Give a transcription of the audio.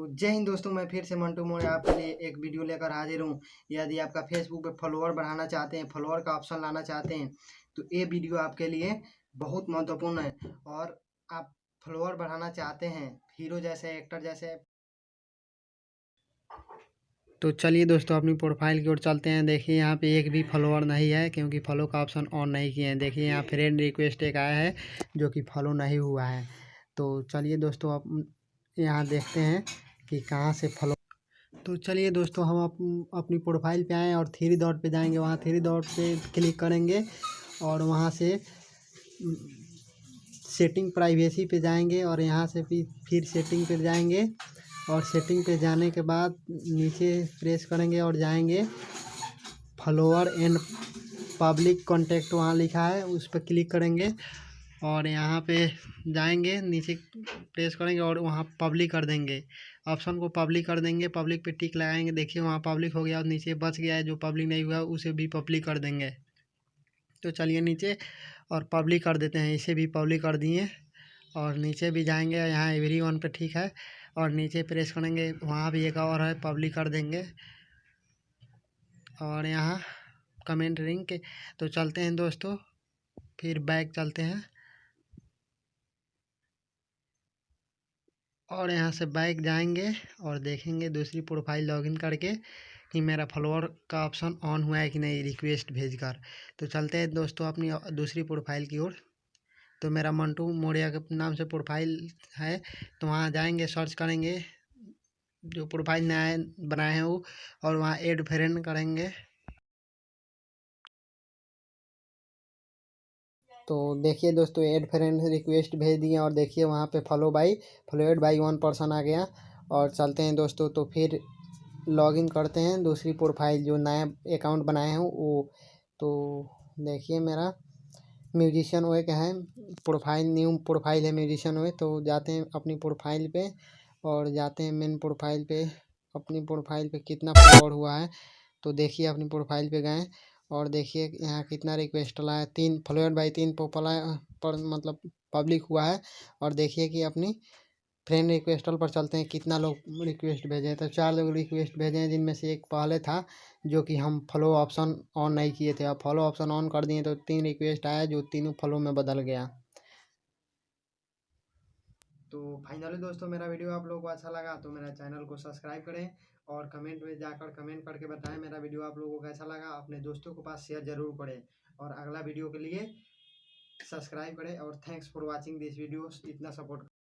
तो जय हिंद दोस्तों, मैं फिर से मंटू मोड़े आपके लिए एक वीडियो लेकर हाजिर हूँ। यदि आपका फेसबुक पे फॉलोअर बढ़ाना चाहते हैं फॉलोअर का ऑप्शन लाना चाहते हैं तो ये वीडियो आपके लिए बहुत महत्वपूर्ण है। और आप फॉलोअर बढ़ाना चाहते हैं हीरो जैसे एक्टर जैसे। तो चलिए दोस्तों, अपनी प्रोफ़ाइल की ओर चलते हैं। देखिए, यहाँ पे एक भी फॉलोअर नहीं है, क्योंकि फॉलो का ऑप्शन ऑन नहीं किए हैं। देखिए, यहाँ फ्रेंड रिक्वेस्ट एक आया है, जो कि फॉलो नहीं हुआ है। तो चलिए दोस्तों, आप यहाँ देखते हैं। कि कहाँ से फॉलो तो चलिए दोस्तों हम अप, अपनी प्रोफ़ाइल पे आएँ और थ्री डॉट पे जाएँगे। वहाँ थ्री डॉट पे क्लिक करेंगे और वहाँ से सेटिंग प्राइवेसी पे जाएँगे और यहाँ से फिर फिर सेटिंग पे जाएँगे और सेटिंग पे जाने के बाद नीचे प्रेस करेंगे और जाएँगे। फॉलोअर एंड पब्लिक कॉन्टेक्ट वहाँ लिखा है उस पर क्लिक करेंगे। और यहाँ पे जाएँगे, नीचे प्रेस करेंगे और वहाँ पब्लिक कर देंगे। ऑप्शन को पब्लिक कर देंगे पब्लिक पे टिक लगाएँगे। देखिए वहाँ पब्लिक हो गया और नीचे बच गया है, जो पब्लिक नहीं हुआ, उसे भी पब्लिक कर देंगे। तो चलिए नीचे और पब्लिक कर देते हैं, इसे भी पब्लिक कर दिए। और नीचे भी जाएँगे, यहाँ एवरी वन पे ठीक है। और नीचे प्रेस करेंगे, वहाँ भी एक और है पब्लिक कर देंगे। और यहाँ कमेंट रिंग के तो चलते हैं दोस्तों, फिर बैक चलते हैं। और यहाँ से बैक जाएँगे और देखेंगे दूसरी प्रोफ़ाइल लॉगिन करके कि मेरा फॉलोअर का ऑप्शन ऑन हुआ है कि नहीं रिक्वेस्ट भेजकर। तो चलते हैं दोस्तों अपनी दूसरी प्रोफ़ाइल की ओर। तो मेरा मंटू मोड़िया के नाम से प्रोफ़ाइल है तो वहाँ जाएँगे, सर्च करेंगे। जो प्रोफ़ाइल नया बनाए हैं वो, और वहाँ एड फ्रेंड करेंगे। तो देखिए दोस्तों एड फ्रेंड रिक्वेस्ट भेज दिए और देखिए वहाँ पे follow by followed by one person आ गया। और चलते हैं दोस्तों तो फिर लॉगिन करते हैं। दूसरी प्रोफ़ाइल जो नया अकाउंट बनाए हैं, वो तो देखिए मेरा म्यूजिशियन वे का है। प्रोफ़ाइल न्यू प्रोफ़ाइल है म्यूजिशियन वे तो जाते हैं अपनी प्रोफ़ाइल पे और जाते हैं मेन प्रोफ़ाइल पे। अपनी प्रोफ़ाइल पे कितना फॉलोअर हुआ है तो देखिए अपनी प्रोफ़ाइल पे गए। और देखिए यहाँ कितना रिक्वेस्ट है तीन फ्लोएड बाई तीन पोपला पर मतलब पब्लिक हुआ है। और देखिए कि अपनी फ्रेंड रिक्वेस्टल पर चलते हैं, कितना लोग रिक्वेस्ट भेजे तो चार लोग रिक्वेस्ट भेजे हैं, जिनमें से एक पहले था, जो कि हम फॉलो ऑप्शन ऑन नहीं किए थे। अब फॉलो ऑप्शन ऑन कर दिए तो तीन रिक्वेस्ट आया, जो तीनों फॉलो में बदल गया। तो फाइनली दोस्तों मेरा वीडियो आप लोगों को अच्छा लगा तो मेरा चैनल को सब्सक्राइब करें और कमेंट में जाकर कमेंट करके बताएँ मेरा वीडियो आप लोगों को कैसा लगा, अपने दोस्तों के पास शेयर ज़रूर करें और अगला वीडियो के लिए सब्सक्राइब करें और thanks for watching this video इतना सपोर्ट